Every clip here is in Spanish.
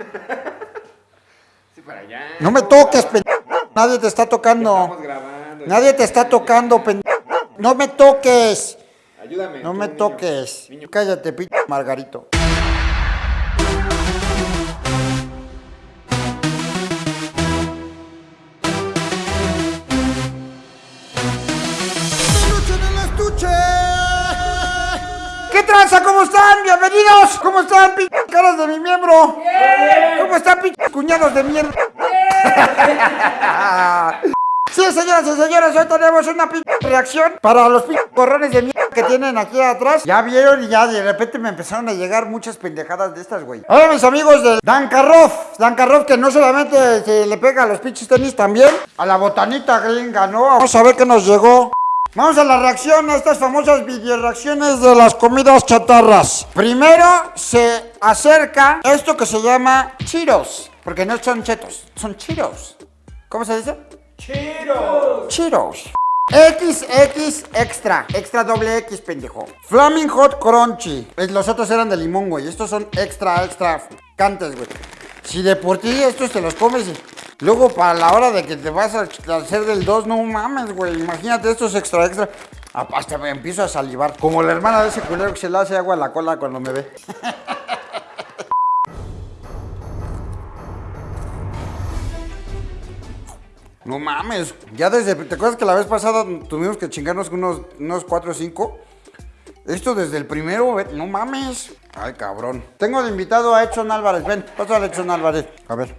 Sí, para allá. No me toques, pendejo. Nadie te está tocando. Grabando. Nadie te está tocando, pendejo. No me toques. Ayúdame. No me niño. toques. Niño. Cállate, pinche Margarito. ¿Qué tranza? ¿Cómo están? Bienvenidos. ¿Cómo están, pinche caras de mi miembro? ¿Cómo están, pinches cuñados de mierda? Sí, señoras y señores, hoy tenemos una pinche reacción para los pinches corrones de mierda que tienen aquí atrás. Ya vieron y ya de repente me empezaron a llegar muchas pendejadas de estas, güey. Ahora mis amigos de Dankarov, Dankarov que no solamente se le pega a los pinches tenis, también a la botanita gringa, ¿no? Vamos a ver qué nos llegó. Vamos a la reacción a estas famosas video reacciones de las comidas chatarras. Primero se acerca esto que se llama Cheetos, porque no son chetos, son Cheetos. ¿Cómo se dice? Cheetos. XX extra, extra doble X, pendejo. Flaming Hot Crunchy. Los otros eran de limón, güey. Estos son extra, extra cantes, güey. Si de por ti estos te los comes y luego para la hora de que te vas a hacer del 2, no mames, güey. Imagínate estos extra, extra. Ah, Hasta me empiezo a salivar. Como la hermana de ese culero que se le hace agua a la cola cuando me ve. No mames, ya desde, ¿te acuerdas que la vez pasada tuvimos que chingarnos unos, unos 4 o 5? Esto desde el primero, no mames. Ay, cabrón. Tengo de invitado a Edson Álvarez, ven, pásale a Edson Álvarez. A ver.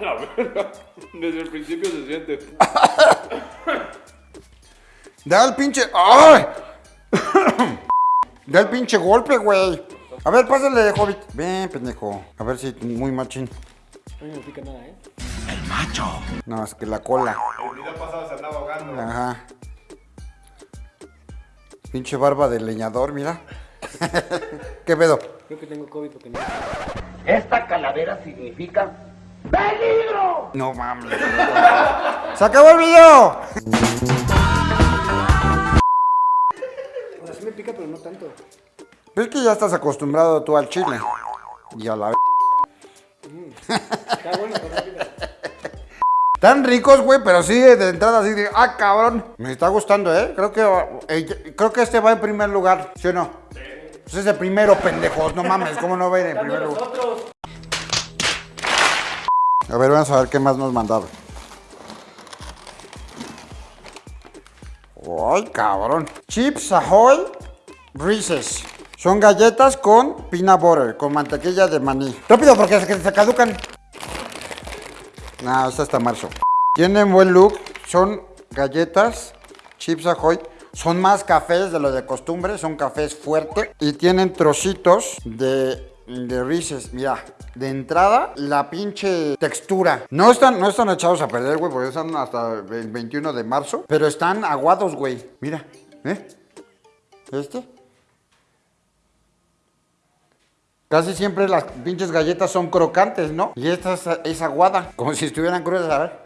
Desde el principio se siente. Da el pinche, ¡ay! Da el pinche golpe, güey. A ver, pásale, Hobbit. Ven, pendejo. A ver si muy machín. A mí no pica nada, ¿eh? No, es que la cola. El video pasado se andaba ahogando. Ajá. Pinche barba de leñador, mira. ¿Qué pedo? Creo que tengo COVID porque no. Esta calavera significa peligro. No mames. ¡Se acabó el video! O sea, sí me pica, pero no tanto. Pero es que ya estás acostumbrado tú al chile. Y a la... Está bueno. Tan ricos, güey, pero sí, de entrada así de... ¡Ah, cabrón! Me está gustando, ¿eh? Creo que, eh, creo que este va en primer lugar, ¿sí o no? Pues es el primero, pendejos. No mames, ¿cómo no va a ir en primer lugar? A ver, vamos a ver qué más nos mandaron. ¡Ay, cabrón! Chips Ahoy Reese's. Son galletas con peanut butter, con mantequilla de maní. Rápido, porque se, se caducan. No, esta está marzo. Tienen buen look. Son galletas, chips Ahoy. Son más cafés de lo de costumbre. Son cafés fuertes. Y tienen trocitos de, de Reese's. Mira, de entrada, la pinche textura. No están, no están echados a perder, güey, porque están hasta el 21 de marzo. Pero están aguados, güey. Mira, ¿eh? ¿Este? Casi siempre las pinches galletas son crocantes, ¿no? Y esta es, aguada, como si estuvieran crudas, a ver.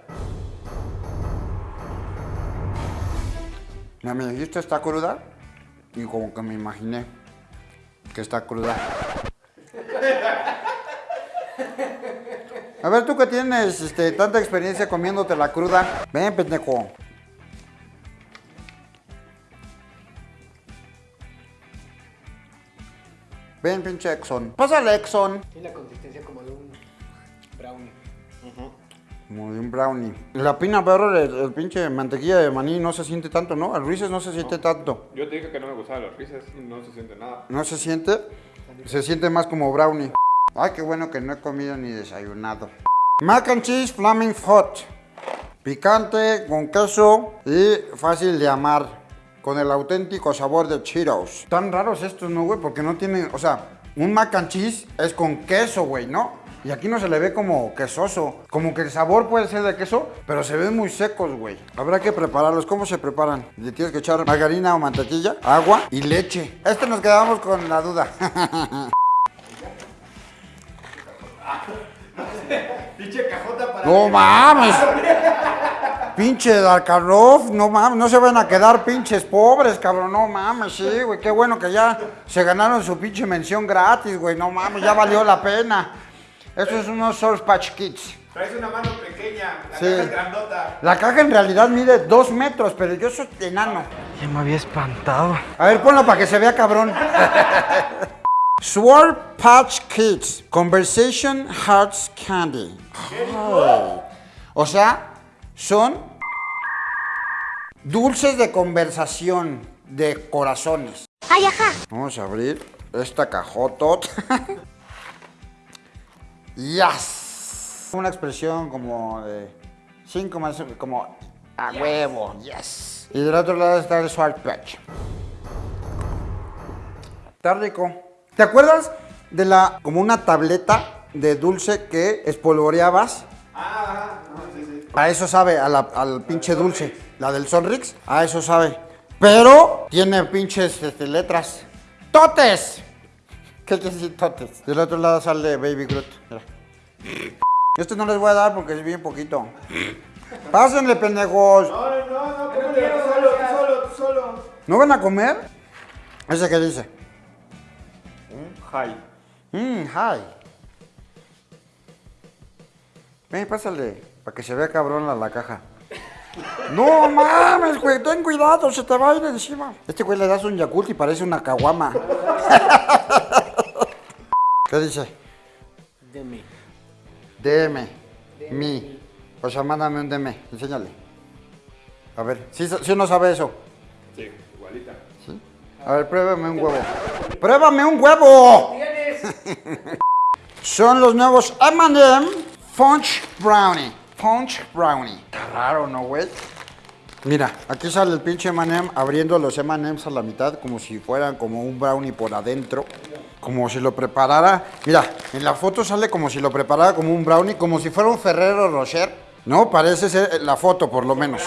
Mira, y esta está cruda y como que me imaginé que está cruda. A ver, tú que tienes este, tanta experiencia comiéndote la cruda. Ven, pendejo. Ven, pinche Exxon. Pásale, Exxon. Tiene la consistencia como de un brownie. Como de un brownie. La pina butter, el, el pinche mantequilla de maní no se siente tanto, ¿no? El Reese's no se siente tanto. Yo te dije que no me gustaban los risas. No se siente nada. No se siente. Se siente más como brownie. Ay, qué bueno que no he comido ni desayunado. Mac and cheese flaming hot. Picante, con queso y fácil de amar. Con el auténtico sabor de Cheetos. Tan raros estos, ¿no, güey? Porque no tienen, o sea, un mac and cheese es con queso, güey, ¿no? Y aquí no se le ve como quesoso. Como que el sabor puede ser de queso, pero se ven muy secos, güey. Habrá que prepararlos. ¿Cómo se preparan? Le tienes que echar margarina o mantequilla, agua y leche. Este nos quedamos con la duda. Pinche cajota para. ¡No mames! Pinche Darkarov, no mames, no se van a quedar pinches pobres, cabrón, no mames, sí, güey, qué bueno que ya se ganaron su pinche mención gratis, güey, no mames, ya valió la pena. Esto es unos Source Patch Kids. Traes una mano pequeña, la Sí. caja es grandota. La caja en realidad mide dos metros, pero yo soy enano. Ya me había espantado. A ver, ponlo para que se vea cabrón. Sword Patch Kids, Conversation Hearts Candy. Ay. O sea, son dulces de conversación de corazones. Ay, ajá. Vamos a abrir esta cajota. yes. Una expresión como de cinco más como a huevo, yes. Y del otro lado está el Sword Patch. Está rico. ¿Te acuerdas de la como una tableta de dulce que espolvoreabas? A eso sabe, a la- al pinche dulce. La del Sonrix, a eso sabe. Pero tiene pinches este, letras. ¡Totes! ¿Qué quiere decir totes? Del otro lado sale Baby Groot. Mira. Este no les voy a dar porque es bien poquito. Pásenle, pendejos. No, no, no, no, tú solo, tú solo, tú solo. ¿No van a comer? ¿Ese qué dice? Hi. Mmm, hi. Ven, pásale, para que se vea cabrón la, la caja. No mames, güey, ten cuidado, se te va a ir encima. Este güey le das un Yakult y parece una caguama. ¿Qué dice? Deme. DM. Mi. O sea, mándame un DM, enséñale. A ver, ¿sí, sí no sabe eso? Sí, igualita. A ver, pruébame un huevo. ¡Pruébame un huevo! Son los nuevos M&M Punch Brownie. Punch Brownie. Está raro, ¿no, güey? Mira, aquí sale el pinche M&M abriendo los M&M's a la mitad como si fueran como un brownie por adentro. Como si lo preparara. Mira, en la foto sale como si lo preparara como un brownie, como si fuera un Ferrero Rocher. No, parece ser la foto por lo menos.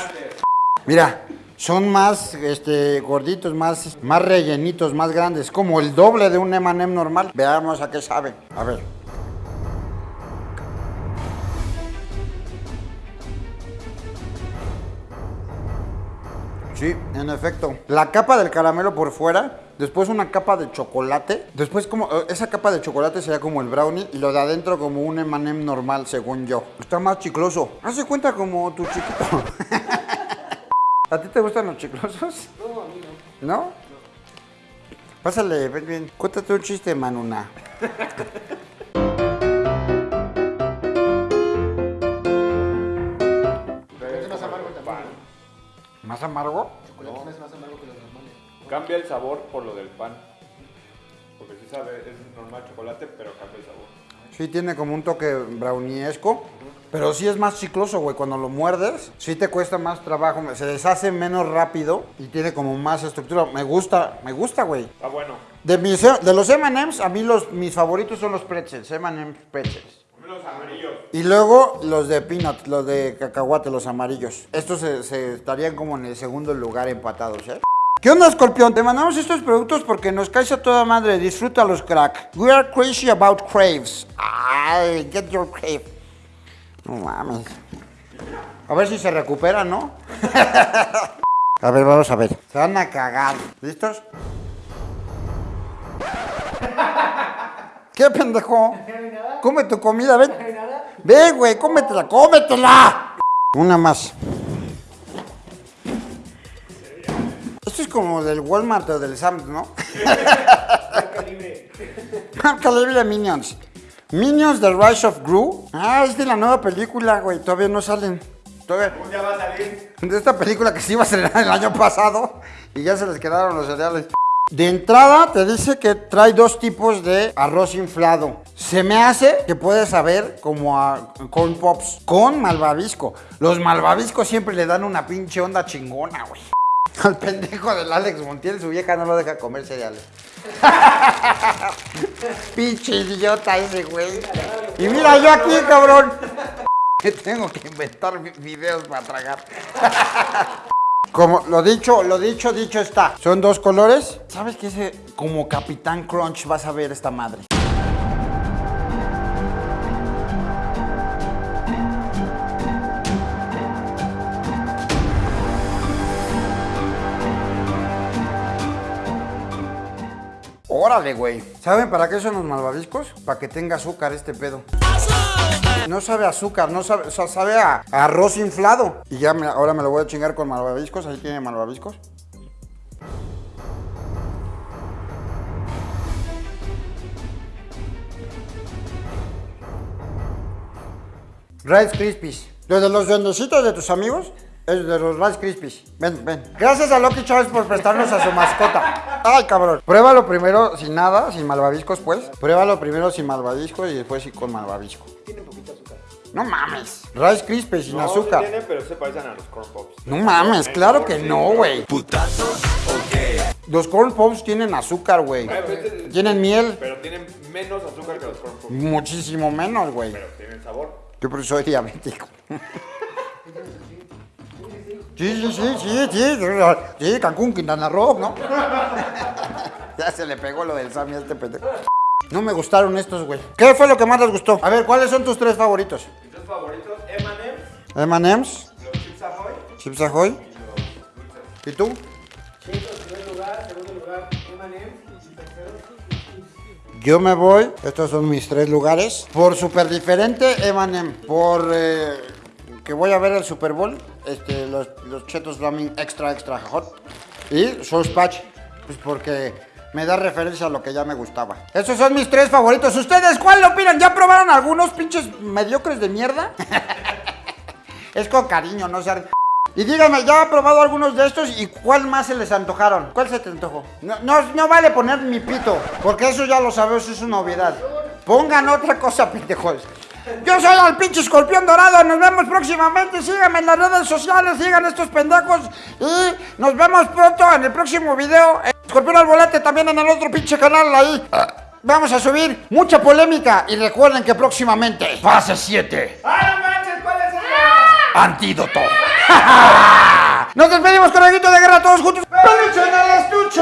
Mira, son más este, gorditos, más, más rellenitos, más grandes, como el doble de un M&M normal. Veamos a qué sabe. A ver. Sí, en efecto. La capa del caramelo por fuera, después una capa de chocolate, después como eh, esa capa de chocolate sería como el brownie y lo de adentro como un M&M normal, según yo. Está más chicloso. Hace cuenta como tu chiquito. ¿A ti te gustan los chiclosos? No, a mí no. ¿No? Pásale, ven bien. Cuéntate un chiste, Manuna. ¿Más amargo? Chocolate es más amargo que los normales. Cambia el sabor por lo del pan. Porque sí sabe, es normal chocolate, pero cambia el sabor. Sí, tiene como un toque browniesco. Pero sí es más chicloso, güey. Cuando lo muerdes, sí te cuesta más trabajo. Se deshace menos rápido y tiene como más estructura. Me gusta, me gusta, güey. Está bueno. De, mis, de los M&M's, a mí los, mis favoritos son los pretzels. M&M's pretzels. Los amarillos. Y luego los de peanut, los de cacahuate, los amarillos. Estos se, estarían como en el segundo lugar empatados, ¿eh? ¿Qué onda, Escorpión? Te mandamos estos productos porque nos caes a toda madre. Disfrútalos, crack. We are crazy about craves. Ay, get your crave. No mames. A ver si se recupera, ¿no? a ver, vamos a ver. Se van a cagar. ¿Listos? ¿Qué pendejo? Come tu comida, ven. Ven, güey, cómetela, cómetela. Una más. Esto es como del Walmart o del Sam's, ¿no? Marca libre Minions. Minions The Rise of Gru. Ah, es de la nueva película, güey. Todavía no salen. Todavía. Ya va a salir. De esta película que se iba a estrenar el año pasado y ya se les quedaron los cereales. De entrada te dice que trae dos tipos de arroz inflado. Se me hace que puede saber como a corn pops con malvavisco. Los malvaviscos siempre le dan una pinche onda chingona, güey. Al pendejo del Alex Montiel, su vieja no lo deja comer cereales. pinche idiota ese, güey. Y mira yo aquí, cabrón. Que tengo que inventar vi- videos para tragar. Como lo dicho, lo dicho, dicho está. Son dos colores. ¿Sabes qué? Ese, como Capitán Crunch vas a ver esta madre. Órale, güey. ¿Saben para qué son los malvaviscos? Para que tenga azúcar este pedo. No sabe azúcar, no sabe, o sea, sabe a, arroz inflado. Y ya ahora me lo voy a chingar con malvaviscos. Ahí tiene malvaviscos. Rice Krispies. Los de los duendecitos de tus amigos es de los Rice Krispies. Ven, ven. Gracias a Lucky Charms por prestarnos a su mascota. Ay, cabrón. Pruébalo primero sin nada, sin malvaviscos, pues. Pruébalo primero sin malvaviscos y después sí con malvavisco. Tiene. No mames. Rice Krispies sin No, azúcar. sí tiene, pero se parecen a los corn pops. No mames, claro que no, güey. Los corn pops tienen azúcar, güey. Este- Tienen miel. Pero tienen menos azúcar que los corn pops. Muchísimo menos, güey. Pero tienen sabor. Yo por eso soy diabético. Sí, sí, sí, sí, sí, sí, Cancún, Quintana Roo, ¿no? Ya se le pegó lo del Sammy a este pendejo. No me gustaron estos, güey. ¿Qué fue lo que más les gustó? A ver, ¿cuáles son tus tres favoritos? Favoritos, M&M's, M&M's, los Chips Ahoy Chips Ahoy. ¿Y tú? Cheetos, primer lugar. Segundo lugar, M&M's. Y Yo me voy, estos son mis tres lugares. Por súper diferente, M&M. Por eh, que voy a ver el Super Bowl, este, los, los chetos Flaming Extra Extra Hot. Y Source Patch, pues porque me da referencia a lo que ya me gustaba. Esos son mis tres favoritos. ¿Ustedes cuál opinan? ¿Ya probaron algunos pinches mediocres de mierda? es con cariño, no sé. Y dígame, ¿ya ha probado algunos de estos y cuál más se les antojaron? ¿Cuál se te antojó? No, no, vale poner mi pito, porque eso ya lo sabes, es una obviedad. Pongan otra cosa, pendejos. Yo soy el pinche escorpión dorado, nos vemos próximamente, síganme en las redes sociales, sigan estos pendejos y nos vemos pronto en el próximo video. Escorpión al volante también en el otro pinche canal ahí. Vamos a subir mucha polémica y recuerden que próximamente fase 7. ¡Ah, no manches! ¿Cuál es el...? Antídoto. Nos despedimos con el grito de guerra todos juntos. ¡Peluche en el estuche!